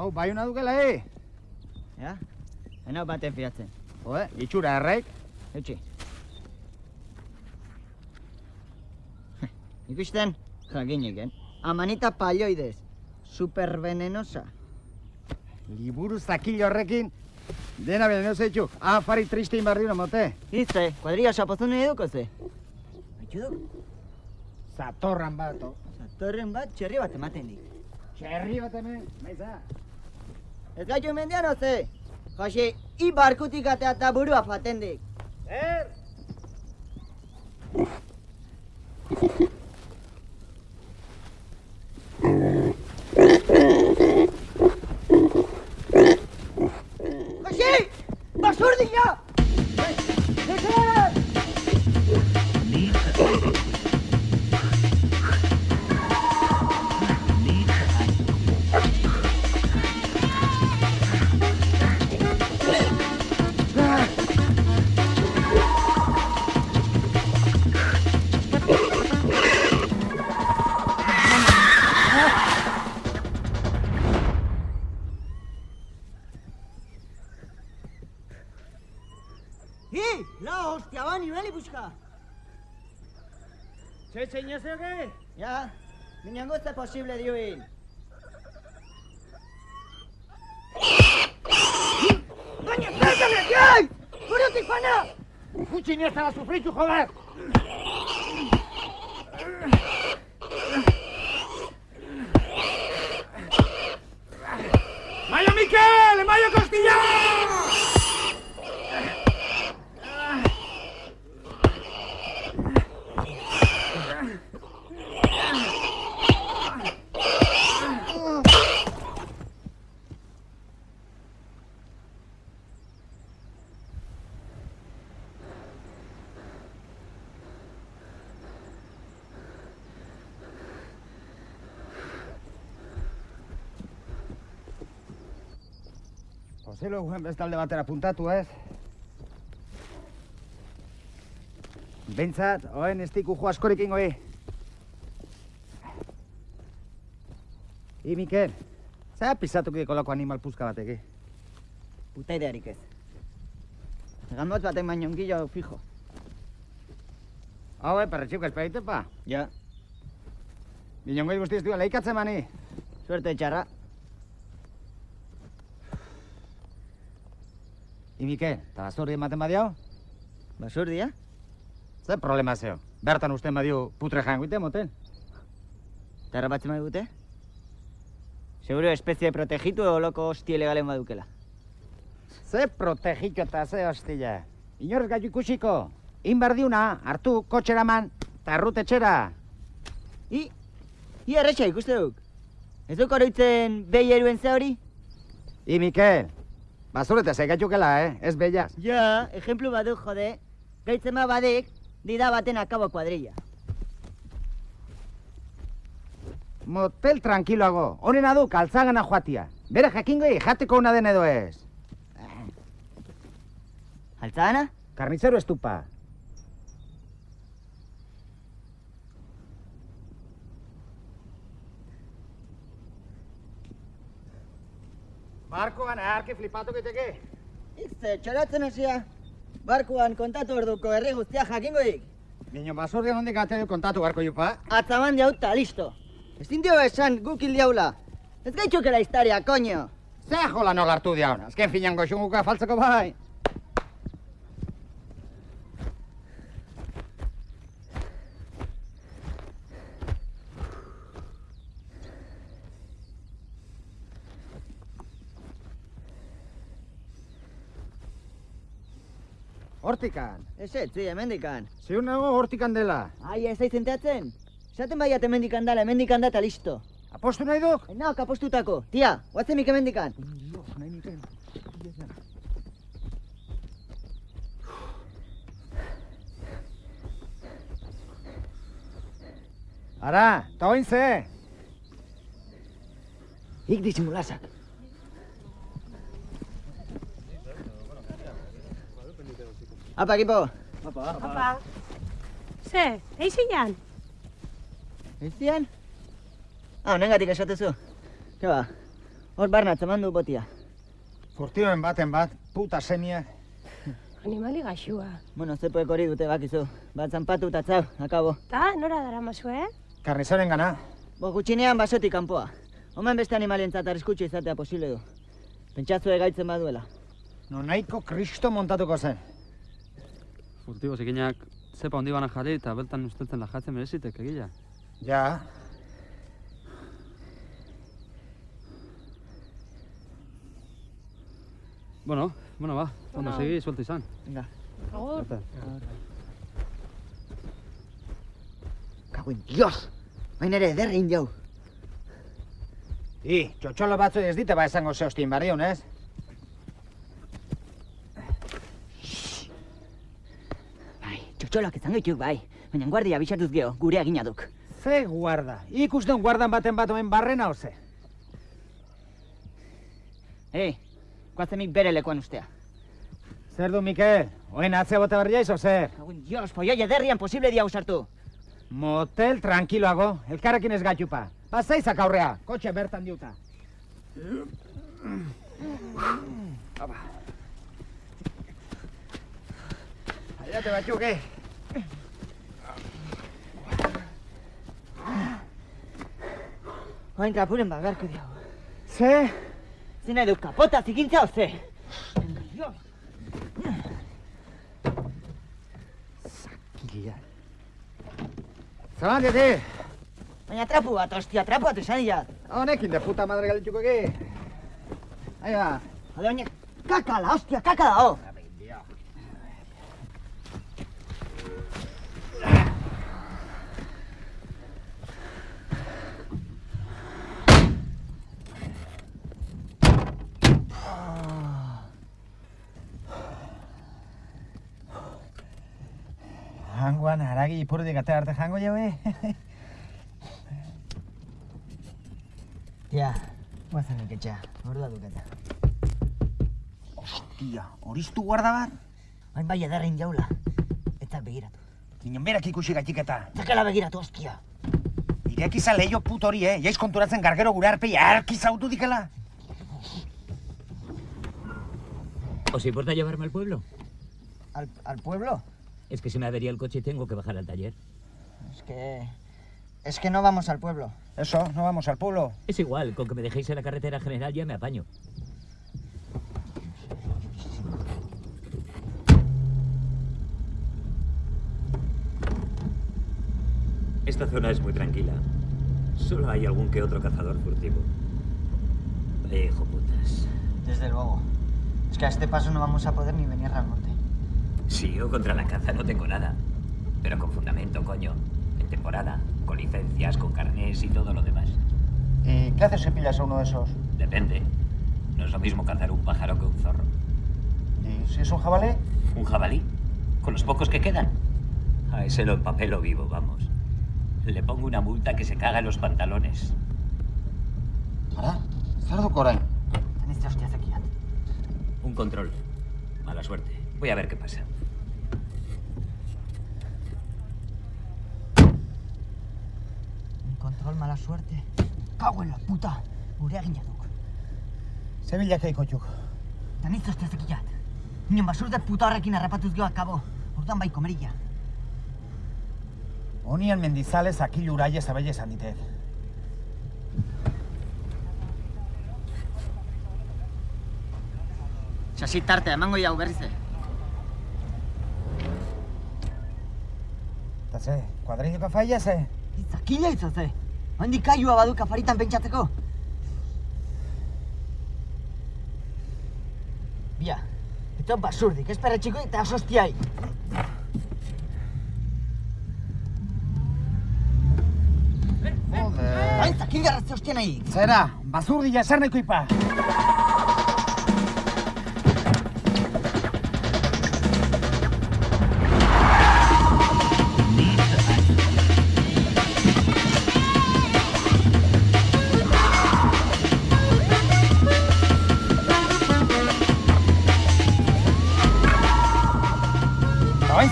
Hau, bai hona dukela, eh? Ja? Enau baten fiatzen. Jode, itxura erraik. Eutxi. Ikusten, jakineken. Amanita palioidez. Supervenenosa. Liburu zakil horrekin, dena venenosa itxu. Afari tristein barri hona mote. Izte, kuadria sapozun nahi duko ze. Baitxu duk, Zatorran bat, o. zatorren bat txerri bat ematen dik. Txerri bat hemen, maiza. Ez gaitu mendian oze. Jose, i barkutik atea eta burua faten dik. Txe, txe, oke? Ja, minango ez da posible dioin. Baina, pértame, jai! Burutik pana! Gutxi ni ez dara sufritu, joder! Joselo guen bestalde batera puntatu, ez? Bentsat, oen ez diku jo askorik ingoi. I, Mikel, zera pisatuk kolako animal puzka batek, eh? Puta idearik ez. Gambot batek baino ongillo fijo. Hau, eh, perretxiuk ez peite, pa. Ja, Binongoi guztiz duela, leikatzen mani. suerte txarra. I, Mikel, eta bazorri ematen badiau? Basurdia? Ze problema zeo? Bertan usten badiu putre jangoite moten. Tarra batzen dute? Seguro espezie protegitu edo loko hostie legalen badukela. Ze protegitu eta ze hostila. Inorrez gaitu ikusiko. Inberdiuna, hartu kotxeraman, eta errutetxera. I, i erretxa ikuste duk. Ez duk oroitzen behi eruen ze hori? I, Mikel, bazurete ze gaitukela, eh? Ez bellas. Ja, ejemplu baduk jode. Gaitzen ba badek, dida baten akabo kuadrilla. Motel tranquiloago. Honena du, kaltzagana joatia. Bere jakingoi jateko una den edo ez. Altzana? Karnizero estupa. Barkoan, arke flipatu geteke. Izte, txoratzen hasia. Barkuan kontatu orduko herri guztia jakingoik. Niño, basorrian hondik ateo kontatu barko jupa. Atzaman jauta, listo. Ez dio esan guk hil diaula. Ez gaitxukela historia, koño. Zer jola nola hartu diauna. Azken finan goxunguka faltzeko bai. Hortikan. Ez ez, zi, hemendikan. Ziur nago hortikan dela. Ai, ez aiz enteatzen? Esaten baiat hemendikan dala, hemendikan da eta listo. Apostu nahi duk? Enauk apostutako. Tia, guatzemik hemendikan. Ara, eta oin ze? Ik disimulazak. Apa, ekipo. Apa. Ze, eixinan? Eizian? Ah, honengatik esatezu. Ke ba, Hor barna, txaman du botia. Furtioen baten bat, puta semia. Animali gaxua. Bueno, zepoek hori dute bakizu. Bat zanpatu eta txau, akabo. Ta, nora dara mazu, eh? Karnizoren gana. Bo, gutxinean basotik kanpoa. Omen beste animalientzat arriskutsu izatea posible du. Pentsatzue gaitzen baduela. No nahiko kristo montatuko zen. Furtibo zikinak zepa hondi bana jarri eta beltan usteltzen lajatzen merezitek egila. Ja, Bueno, bueno, ba, ondo Bueno. segi, suelta izan. Venga. Agur. Kagoen, dios! Baina ere, ederrein jau. I, txotxolo batzu ez dite ba esango zeostin barriun, ez? Txotxolak izango dituk bai. Baina guardia bisatuz geho, gure agina duk. Ze guarda. Ikusten guardan baten bat omen barrena oze. Ei, guazemik bere lekuan ustea. Zer du, Mikel? Oen atze bote berria izo zer? Kagoen, dios, foioi ederrian posible dia usartu. Motel tranquiloago, elkarrekin ez gatupa. Pasaizak aurrea, kotxe bertan diuta. Aba. Aiate batzuk, eh? Oain kapuren bagarko diau. Ze? Zina edu kapota zikintza oze. Gila. Zaban dite, Baina trapu bat, ostia, trapu bat esan diat. honekin de puta madre galituko egi. Ahí va. Jode, baina kakala, ostia, kakala, oh. Hanguan, Aragi, por de catar de ya ve. Ya, voy a que ya, guarda tu cata. Hostia, ¿oris tu guardabar? Ay, vaya dar en jaula. Esta es Begira, tú. Niño, mira aquí, cuchiga, chiqueta. Saca la Begira, tú, hostia. Iré aquí, sale yo, puto, ori. Ya eh? es con tu raza en carguero, gurarpe, y aquí, saúdu, dígala. ¿Os importa llevarme al pueblo? Al pueblo? Es que se me avería el coche y tengo que bajar al taller. Es que... Es que no vamos al pueblo. Eso, no vamos al pueblo. Es igual, con que me dejéis en la carretera general ya me apaño. Esta zona es muy tranquila. Solo hay algún que otro cazador furtivo. Hijo putas. Desde luego. Es que a este paso no vamos a poder ni venir al norte. Si yo contra la caza no tengo nada. Pero con fundamento, coño. En temporada, con licencias, con carnés y todo lo demás. ¿Y qué haces si pillas a uno de esos? Depende. No es lo mismo cazar un pájaro que un zorro. ¿Y si es un jabalí? ¿Un jabalí? ¿Con los pocos que quedan? A ese lo empapelo vivo, vamos. Le pongo una multa que se caga en los pantalones. Ara, zer duk orain? Anitza hostia zekiat. Un control. Mala suerte. Voy a ver qué pasa. Troll, mala suerte. Cago en la puta. Gurea ginatuk. Sevillak eikotuk. Danitzu ez tezekiat. Nion basurde puta horrekin harrapatuz gehoak kabo. Urtan bai komerilla. Honian mendizales akil uraia zabelle esan ditet. Sasi tartea, emango jau berriz Eta ze, kuadrilloka faia ze? Itzakila itzaze. Handik kaiua baduk afaritan pentsatzeko. Bia, eta basurdik, ez perretxiko eta asostiai. Joder. Hain zakil garratze hostia nahi. Zera, bazurdila zer nahiko ipa.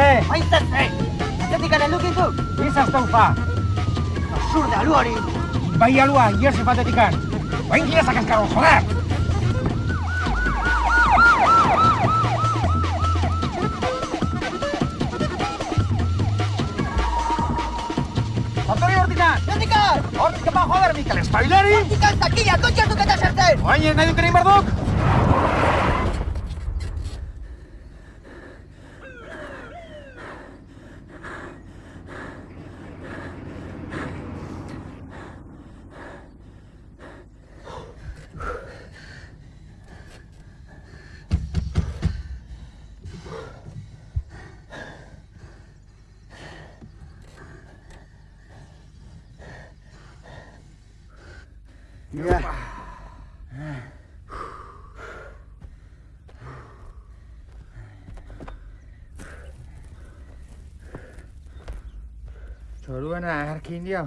Ze, Hain zertze! Atzetik garen lukintu! izazte ufa. Basurde alu hori! Bai alua, iesi batetikan. ¡Oin gira esa cascarón, joder! Antonio Hortikan! Hortikan! Hortik ba, joder, Mikel, espaileri! Hortikan, takila, kotxe hartuk eta sartzen! Oin, nahi duk egin barduk? Mira. Txoruena, erkin dio.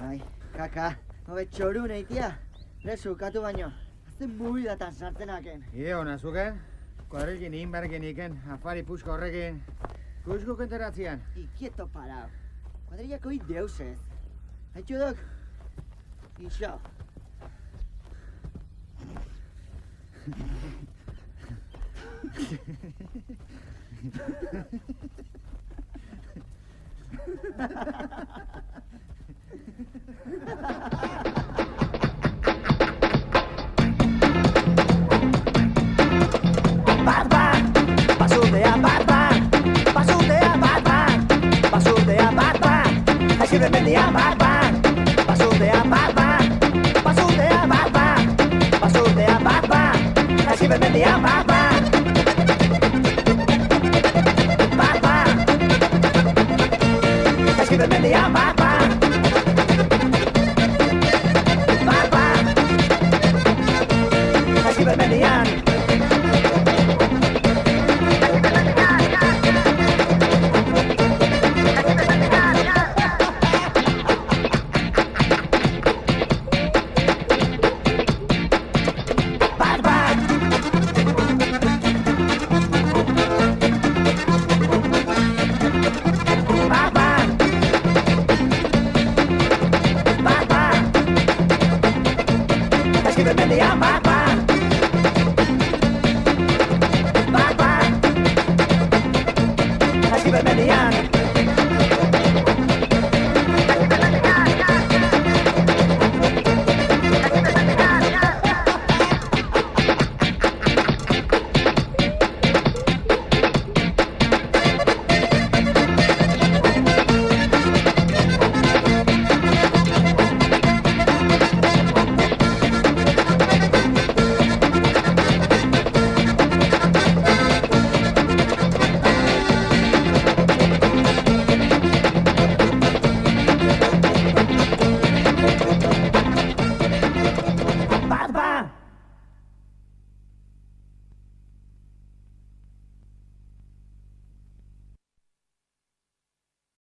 Ai, kaka, hobe txoru nahi tia. Lezu, katu baino. Azten buidatan sartenaken. Ide hona zuken? Kuadrilin inbergen iken, afari pusko horrekin. Kusko kenteratzean. Ikieto parao. Kuadrillako hi deusez. Haitxu dok? Ixo. Ha ha ha ha! give me the.